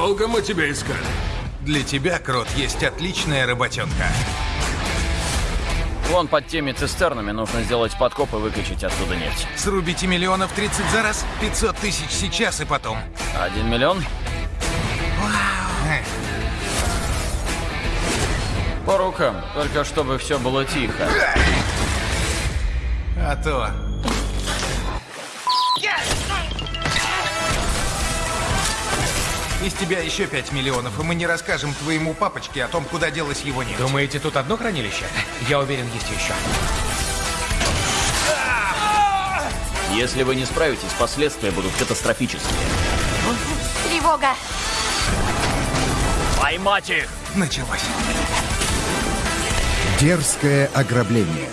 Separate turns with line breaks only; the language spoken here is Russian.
Долго мы тебя искали?
Для тебя, Крот, есть отличная работенка.
Вон под теми цистернами нужно сделать подкоп и выкачать оттуда нефть.
Срубите миллионов 30 за раз, 500 тысяч сейчас и потом.
Один миллион?
Э,
По рукам, только чтобы все было тихо.
А то... Из тебя еще 5 миллионов, и мы не расскажем твоему папочке о том, куда делась его нефть.
Думаете, тут одно хранилище? Я уверен, есть еще.
Если вы не справитесь, последствия будут катастрофические.
Тревога.
Поймать их!
Началось.
Дерзкое ограбление.